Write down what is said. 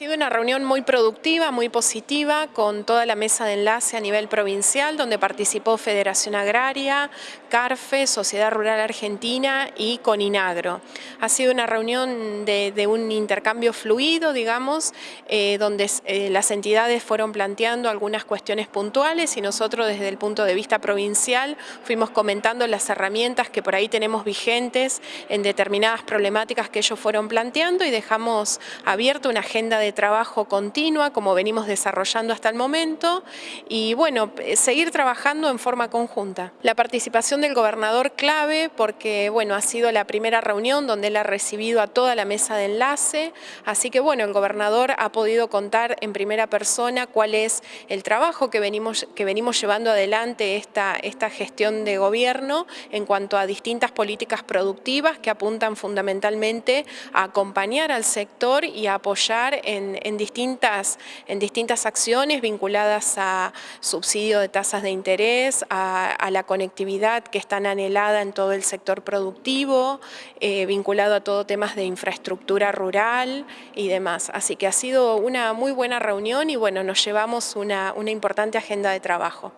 Ha sido una reunión muy productiva, muy positiva, con toda la mesa de enlace a nivel provincial, donde participó Federación Agraria, CARFE, Sociedad Rural Argentina y Coninagro. Ha sido una reunión de, un intercambio fluido, digamos, eh, donde eh, las entidades fueron planteando algunas cuestiones puntuales y nosotros desde el punto de vista provincial fuimos comentando las herramientas que por ahí tenemos vigentes en determinadas problemáticas que ellos fueron planteando y dejamos abierta una agenda de trabajo continua como venimos desarrollando hasta el momento y bueno, eh, seguir trabajando en forma conjunta. La participación del gobernador clave porque bueno, ha sido la primera reunión donde él ha recibido a toda la mesa de enlace, así que bueno, el gobernador ha podido contar en primera persona cuál es el trabajo que venimos, que venimos llevando adelante esta, esta gestión de gobierno en cuanto a distintas políticas productivas que apuntan fundamentalmente a acompañar al sector y a apoyar en distintas, en distintas acciones vinculadas a subsidio de tasas de interés, a, la conectividad que es tan anhelada en todo el sector productivo, eh, vinculado a todo temas de infraestructura rural y demás. Así que ha sido una muy buena reunión y bueno, nos llevamos una importante agenda de trabajo.